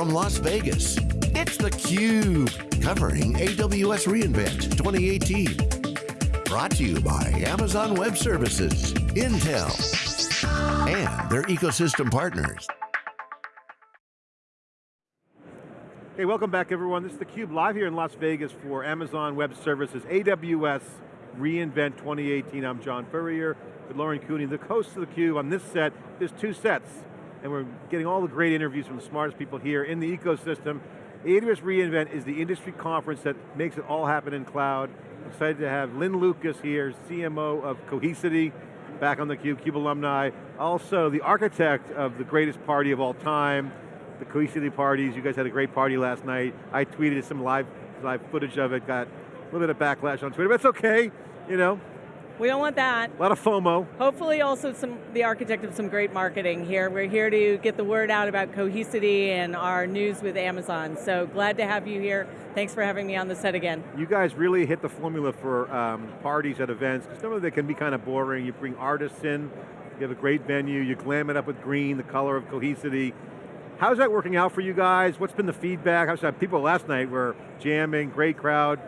from Las Vegas, it's theCUBE, covering AWS reInvent 2018. Brought to you by Amazon Web Services, Intel, and their ecosystem partners. Hey, welcome back everyone. This is theCUBE live here in Las Vegas for Amazon Web Services, AWS reInvent 2018. I'm John Furrier with Lauren Cooney, the host of theCUBE. On this set, there's two sets and we're getting all the great interviews from the smartest people here in the ecosystem. AWS reInvent is the industry conference that makes it all happen in cloud. Excited to have Lynn Lucas here, CMO of Cohesity, back on the Cube, CUBE alumni. Also the architect of the greatest party of all time, the Cohesity parties. You guys had a great party last night. I tweeted some live, live footage of it, got a little bit of backlash on Twitter, but it's okay. You know, we don't want that. A lot of FOMO. Hopefully also some the architect of some great marketing here. We're here to get the word out about Cohesity and our news with Amazon. So glad to have you here. Thanks for having me on the set again. You guys really hit the formula for um, parties at events, because some of them can be kind of boring. You bring artists in, you have a great venue, you glam it up with green, the color of Cohesity. How's that working out for you guys? What's been the feedback? How's that? People last night were jamming, great crowd.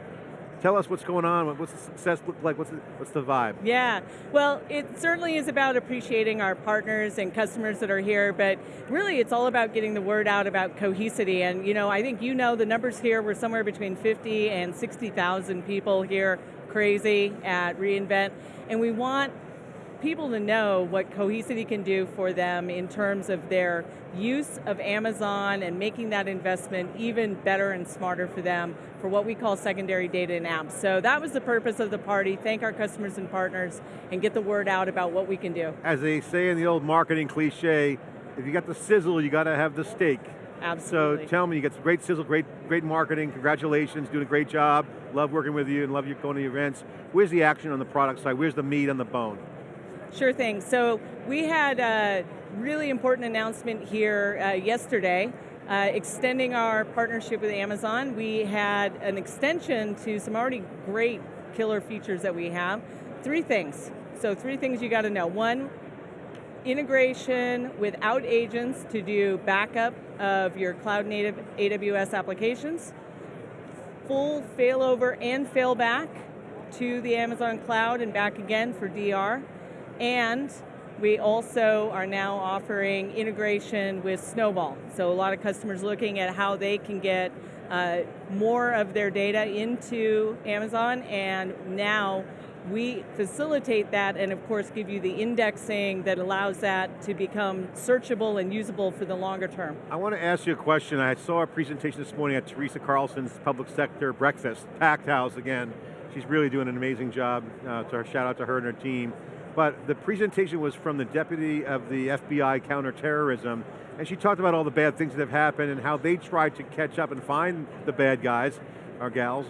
Tell us what's going on, what's the success look like, what's the, what's the vibe? Yeah, well, it certainly is about appreciating our partners and customers that are here, but really it's all about getting the word out about Cohesity, and you know, I think you know the numbers here, we're somewhere between 50 and 60,000 people here, crazy at reInvent, and we want people to know what Cohesity can do for them in terms of their use of Amazon and making that investment even better and smarter for them for what we call secondary data and apps. So that was the purpose of the party, thank our customers and partners and get the word out about what we can do. As they say in the old marketing cliche, if you got the sizzle, you got to have the steak. Absolutely. So tell me, you got some great sizzle, great, great marketing, congratulations, doing a great job. Love working with you and love you going to events. Where's the action on the product side? Where's the meat on the bone? Sure thing. So we had a really important announcement here uh, yesterday, uh, extending our partnership with Amazon. We had an extension to some already great killer features that we have. Three things. So three things you got to know. One, integration without agents to do backup of your cloud native AWS applications, full failover and failback to the Amazon cloud and back again for DR, and we also are now offering integration with Snowball. So a lot of customers looking at how they can get uh, more of their data into Amazon and now we facilitate that and of course give you the indexing that allows that to become searchable and usable for the longer term. I want to ask you a question. I saw a presentation this morning at Teresa Carlson's public sector breakfast, packed house again. She's really doing an amazing job. Uh, so shout out to her and her team. But the presentation was from the deputy of the FBI counterterrorism, and she talked about all the bad things that have happened and how they tried to catch up and find the bad guys, or gals.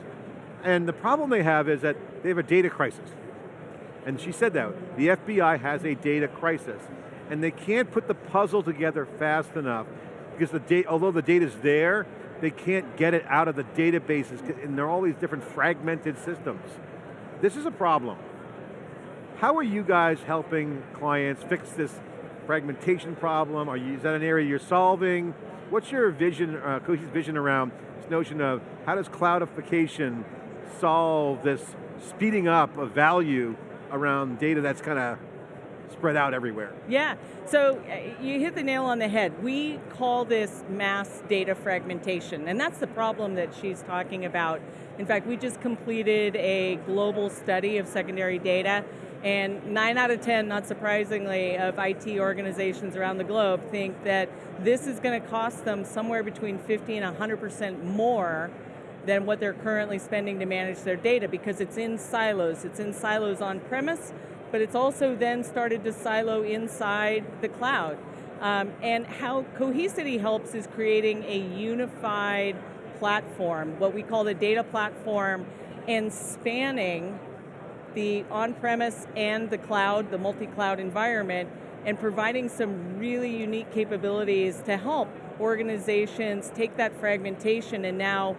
And the problem they have is that they have a data crisis. And she said that, the FBI has a data crisis. And they can't put the puzzle together fast enough because the data, although the data's there, they can't get it out of the databases and there are all these different fragmented systems. This is a problem. How are you guys helping clients fix this fragmentation problem? Are you, is that an area you're solving? What's your vision, uh, vision around this notion of how does cloudification solve this speeding up of value around data that's kind of spread out everywhere. Yeah, so uh, you hit the nail on the head. We call this mass data fragmentation, and that's the problem that she's talking about. In fact, we just completed a global study of secondary data, and nine out of 10, not surprisingly, of IT organizations around the globe think that this is going to cost them somewhere between 50 and 100% more than what they're currently spending to manage their data because it's in silos. It's in silos on premise, but it's also then started to silo inside the cloud. Um, and how Cohesity helps is creating a unified platform, what we call the data platform, and spanning the on-premise and the cloud, the multi-cloud environment, and providing some really unique capabilities to help organizations take that fragmentation and now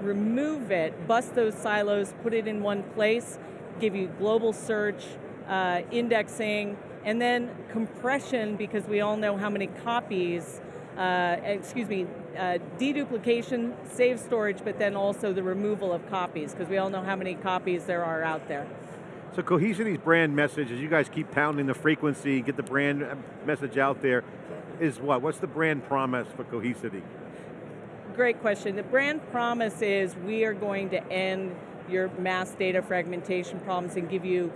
remove it, bust those silos, put it in one place, give you global search, uh, indexing, and then compression because we all know how many copies uh, excuse me, uh, deduplication, save storage, but then also the removal of copies, because we all know how many copies there are out there. So Cohesity's brand message, as you guys keep pounding the frequency, get the brand message out there, is what? What's the brand promise for Cohesity? Great question. The brand promise is we are going to end your mass data fragmentation problems and give you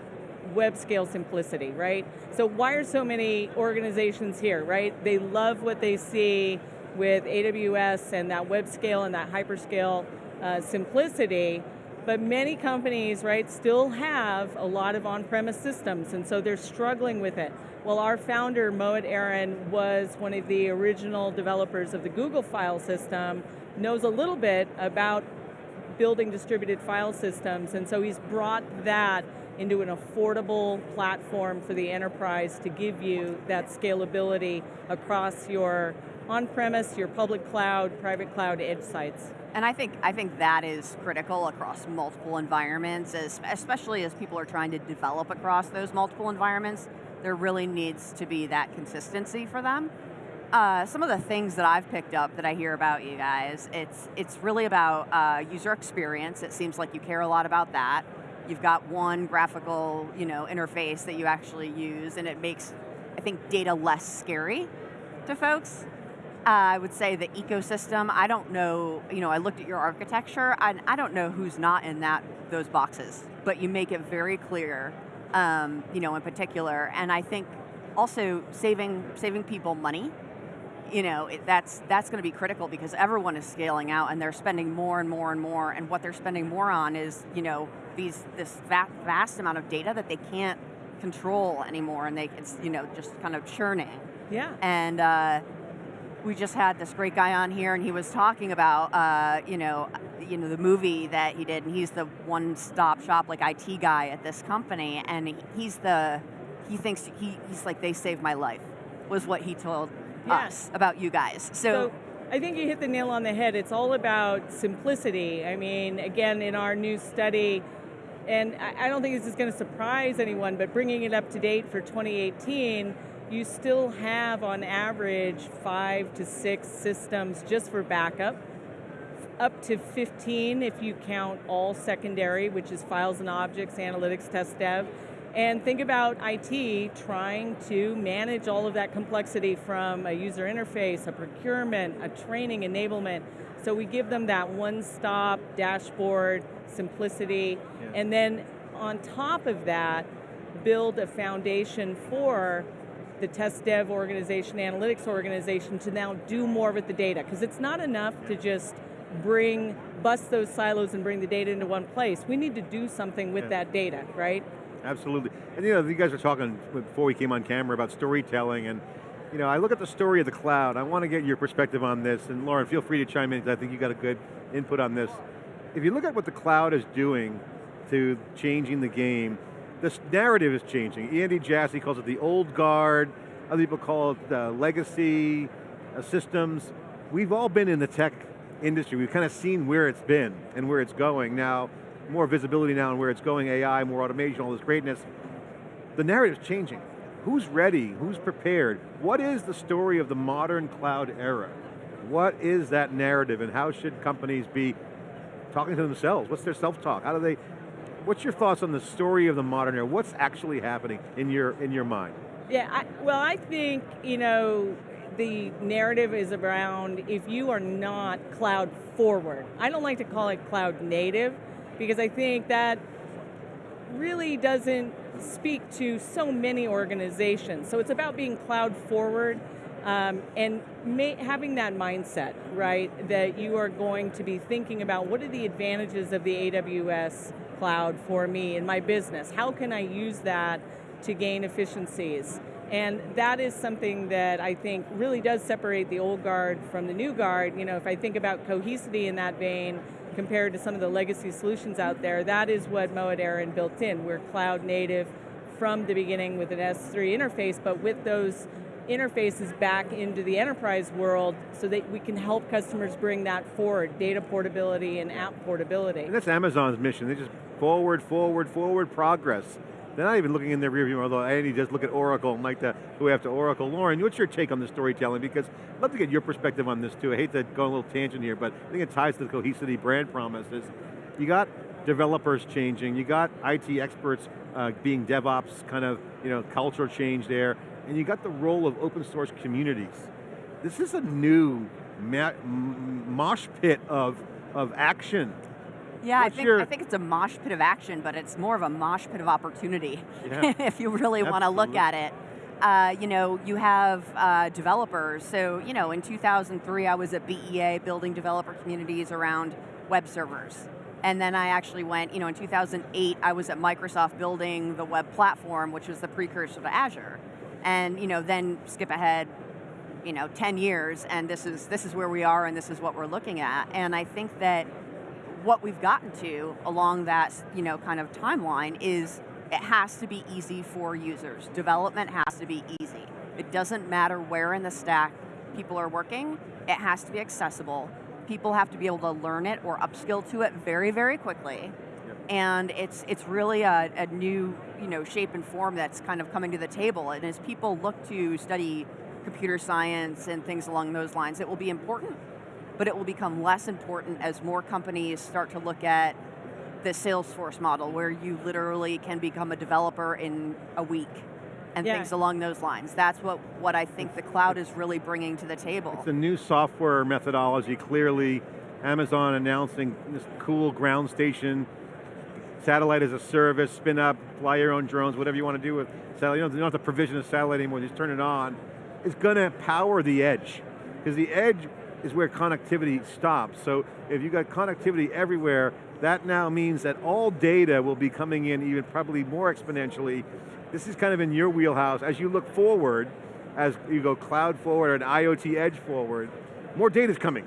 web scale simplicity, right? So why are so many organizations here, right? They love what they see with AWS and that web scale and that hyperscale uh, simplicity, but many companies, right, still have a lot of on-premise systems, and so they're struggling with it. Well, our founder, Mohit Aron, was one of the original developers of the Google file system, knows a little bit about building distributed file systems, and so he's brought that into an affordable platform for the enterprise to give you that scalability across your on-premise, your public cloud, private cloud edge sites. And I think, I think that is critical across multiple environments, as, especially as people are trying to develop across those multiple environments. There really needs to be that consistency for them. Uh, some of the things that I've picked up that I hear about you guys, it's, it's really about uh, user experience. It seems like you care a lot about that. You've got one graphical you know, interface that you actually use and it makes, I think, data less scary to folks. Uh, I would say the ecosystem, I don't know, you know, I looked at your architecture, and I don't know who's not in that those boxes, but you make it very clear, um, you know, in particular, and I think also saving, saving people money, you know, it, that's, that's going to be critical because everyone is scaling out and they're spending more and more and more, and what they're spending more on is, you know, these, this vast, vast amount of data that they can't control anymore, and they, it's, you know, just kind of churning. Yeah. And, uh, we just had this great guy on here and he was talking about, uh, you know, you know, the movie that he did and he's the one-stop shop like IT guy at this company and he's the, he thinks, he, he's like, they saved my life, was what he told us about you guys. so, so I think you hit the nail on the head. It's all about simplicity. I mean, again, in our new study, and I don't think this is going to surprise anyone, but bringing it up to date for 2018, you still have on average five to six systems just for backup, up to 15 if you count all secondary, which is files and objects, analytics, test dev. And think about IT trying to manage all of that complexity from a user interface, a procurement, a training enablement. So we give them that one-stop dashboard, simplicity, yeah. and then on top of that, build a foundation for the test dev organization, analytics organization to now do more with the data. Because it's not enough to just bring, bust those silos and bring the data into one place. We need to do something with yeah. that data, right? Absolutely. And you know, you guys were talking before we came on camera about storytelling and you know, I look at the story of the cloud. I want to get your perspective on this, and Lauren, feel free to chime in because I think you got a good input on this. If you look at what the cloud is doing to changing the game, this narrative is changing. Andy Jassy calls it the old guard, other people call it legacy uh, systems. We've all been in the tech industry. We've kind of seen where it's been and where it's going. Now, more visibility now on where it's going, AI, more automation, all this greatness. The narrative's changing. Who's ready? Who's prepared? What is the story of the modern cloud era? What is that narrative and how should companies be talking to themselves? What's their self-talk? How do they what's your thoughts on the story of the modern era? What's actually happening in your, in your mind? Yeah, I, well I think, you know, the narrative is around if you are not cloud forward. I don't like to call it cloud native because I think that really doesn't speak to so many organizations. So it's about being cloud forward um, and having that mindset, right, that you are going to be thinking about what are the advantages of the AWS cloud for me in my business? How can I use that to gain efficiencies? And that is something that I think really does separate the old guard from the new guard. You know, if I think about cohesity in that vein, compared to some of the legacy solutions out there, that is what Mohit Aron built in. We're cloud native from the beginning with an S3 interface, but with those interfaces back into the enterprise world so that we can help customers bring that forward, data portability and app portability. And that's Amazon's mission. They just forward, forward, forward progress. they're not even looking in their rearview, although Andy does look at Oracle and like to go after Oracle. Lauren, what's your take on the storytelling? Because I'd love to get your perspective on this too. I hate to go on a little tangent here, but I think it ties to the Cohesity brand promises. You got developers changing, you got IT experts uh, being DevOps kind of, you know, culture change there, and you got the role of open source communities. This is a new mosh pit of, of action. Yeah, I think, I think it's a mosh pit of action, but it's more of a mosh pit of opportunity, yeah. if you really want to look at it. Uh, you know, you have uh, developers. So, you know, in 2003, I was at BEA building developer communities around web servers. And then I actually went, you know, in 2008, I was at Microsoft building the web platform, which was the precursor to Azure. And, you know, then skip ahead, you know, 10 years, and this is, this is where we are and this is what we're looking at. And I think that what we've gotten to along that, you know, kind of timeline is it has to be easy for users. Development has to be easy. It doesn't matter where in the stack people are working, it has to be accessible people have to be able to learn it or upskill to it very, very quickly. Yep. And it's, it's really a, a new you know, shape and form that's kind of coming to the table. And as people look to study computer science and things along those lines, it will be important, but it will become less important as more companies start to look at the Salesforce model where you literally can become a developer in a week and yeah. things along those lines. That's what, what I think the cloud is really bringing to the table. It's a new software methodology, clearly. Amazon announcing this cool ground station, satellite as a service, spin up, fly your own drones, whatever you want to do with satellite. You don't, don't have to provision a satellite anymore, just turn it on. It's going to power the edge. Because the edge is where connectivity stops. So if you've got connectivity everywhere, that now means that all data will be coming in even probably more exponentially this is kind of in your wheelhouse. As you look forward, as you go cloud forward and IoT edge forward, more data's coming.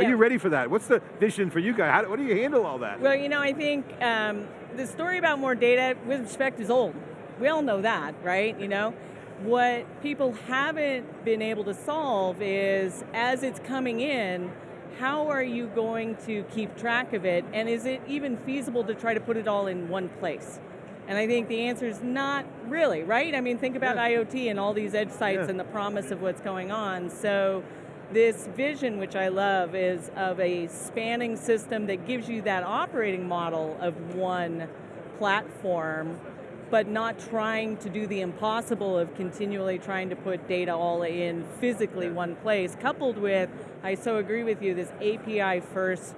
Are yeah. you ready for that? What's the vision for you guys? How, what do you handle all that? Well, you know, I think um, the story about more data, with respect, is old. We all know that, right? You know, what people haven't been able to solve is, as it's coming in, how are you going to keep track of it? And is it even feasible to try to put it all in one place? And I think the answer is not really, right? I mean, think about yeah. IoT and all these edge sites yeah. and the promise of what's going on. So this vision, which I love, is of a spanning system that gives you that operating model of one platform, but not trying to do the impossible of continually trying to put data all in physically one place, coupled with, I so agree with you, this API first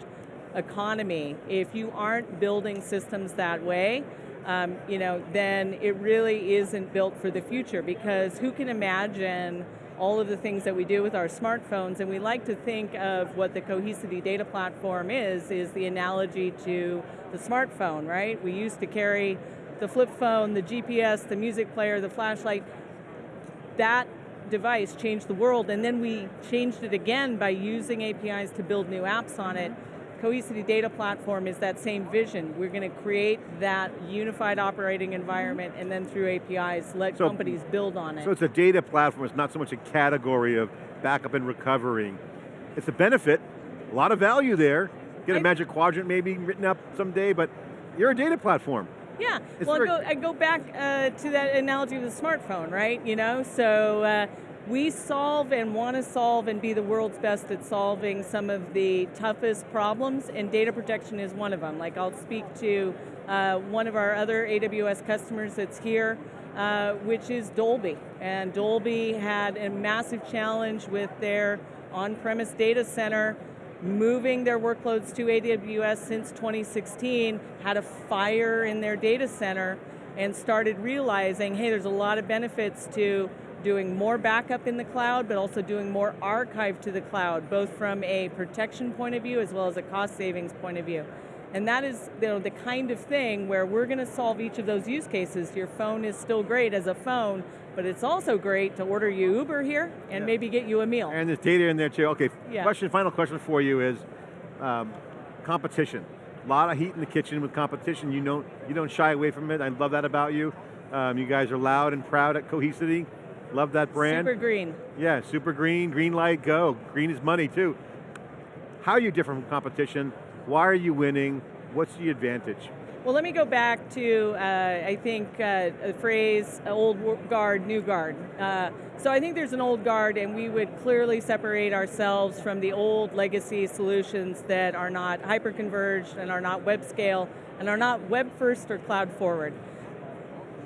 economy. If you aren't building systems that way, um, you know, then it really isn't built for the future because who can imagine all of the things that we do with our smartphones and we like to think of what the Cohesity data platform is, is the analogy to the smartphone, right? We used to carry the flip phone, the GPS, the music player, the flashlight. That device changed the world and then we changed it again by using APIs to build new apps on it Cohesity Data Platform is that same vision. We're going to create that unified operating environment and then through APIs let so, companies build on it. So it's a data platform, it's not so much a category of backup and recovery. It's a benefit, a lot of value there. Get a I, magic quadrant maybe written up someday, but you're a data platform. Yeah, it's well I go, I go, back uh, to that analogy of the smartphone, right? You know, so uh, we solve and want to solve and be the world's best at solving some of the toughest problems, and data protection is one of them. Like I'll speak to uh, one of our other AWS customers that's here, uh, which is Dolby. And Dolby had a massive challenge with their on-premise data center moving their workloads to AWS since 2016, had a fire in their data center, and started realizing, hey, there's a lot of benefits to doing more backup in the cloud, but also doing more archive to the cloud, both from a protection point of view as well as a cost savings point of view. And that is you know, the kind of thing where we're going to solve each of those use cases. Your phone is still great as a phone, but it's also great to order you Uber here and yeah. maybe get you a meal. And there's data in there too. Okay, yeah. question, final question for you is um, competition. A lot of heat in the kitchen with competition. You don't, you don't shy away from it. I love that about you. Um, you guys are loud and proud at Cohesity. Love that brand. Super green. Yeah, super green, green light, go. Green is money too. How are you different from competition? Why are you winning? What's the advantage? Well, let me go back to, uh, I think, uh, the phrase old guard, new guard. Uh, so I think there's an old guard and we would clearly separate ourselves from the old legacy solutions that are not hyper-converged and are not web scale and are not web first or cloud forward.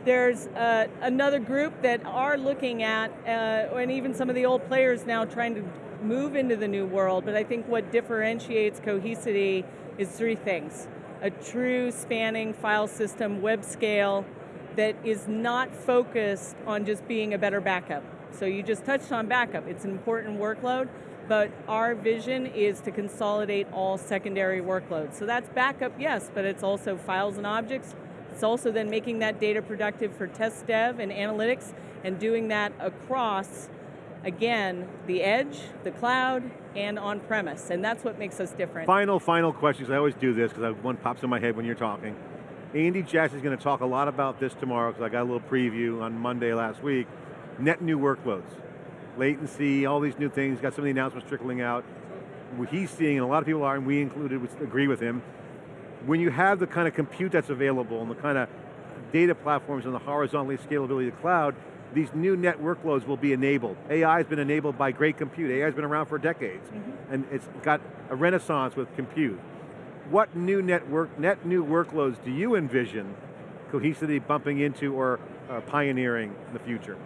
There's uh, another group that are looking at, uh, and even some of the old players now trying to move into the new world, but I think what differentiates Cohesity is three things a true spanning file system, web scale, that is not focused on just being a better backup. So you just touched on backup. It's an important workload, but our vision is to consolidate all secondary workloads. So that's backup, yes, but it's also files and objects. It's also then making that data productive for test dev and analytics and doing that across again, the edge, the cloud, and on-premise, and that's what makes us different. Final, final questions. I always do this because one pops in my head when you're talking. Andy Jassy is going to talk a lot about this tomorrow because I got a little preview on Monday last week. Net new workloads, latency, all these new things, got some of the announcements trickling out. What he's seeing, and a lot of people are, and we included, agree with him, when you have the kind of compute that's available and the kind of data platforms and the horizontally scalability of the cloud, these new net workloads will be enabled. AI has been enabled by great compute. AI has been around for decades, mm -hmm. and it's got a renaissance with compute. What new network, net new workloads do you envision Cohesity bumping into or uh, pioneering in the future?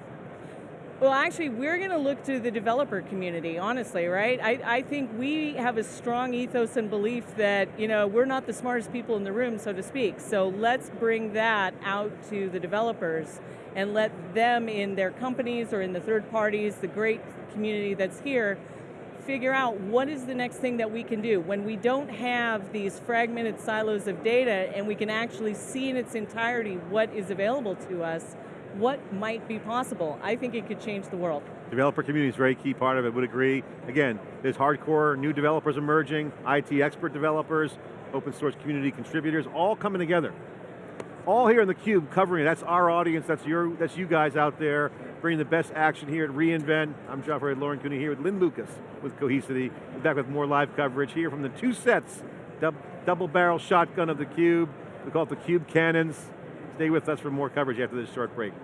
Well, actually, we're going to look to the developer community, honestly, right? I, I think we have a strong ethos and belief that, you know, we're not the smartest people in the room, so to speak. So let's bring that out to the developers and let them in their companies or in the third parties, the great community that's here, figure out what is the next thing that we can do. When we don't have these fragmented silos of data and we can actually see in its entirety what is available to us, what might be possible. I think it could change the world. Developer community is a very key part of it, would agree. Again, there's hardcore new developers emerging, IT expert developers, open source community contributors, all coming together. All here in the cube covering it. That's our audience, that's your, that's you guys out there, bringing the best action here at reInvent. I'm John Furrier, Lauren Cooney here with Lynn Lucas with Cohesity. We're back with more live coverage here from the two sets, double barrel shotgun of the cube. We call it the Cube Cannons. Stay with us for more coverage after this short break.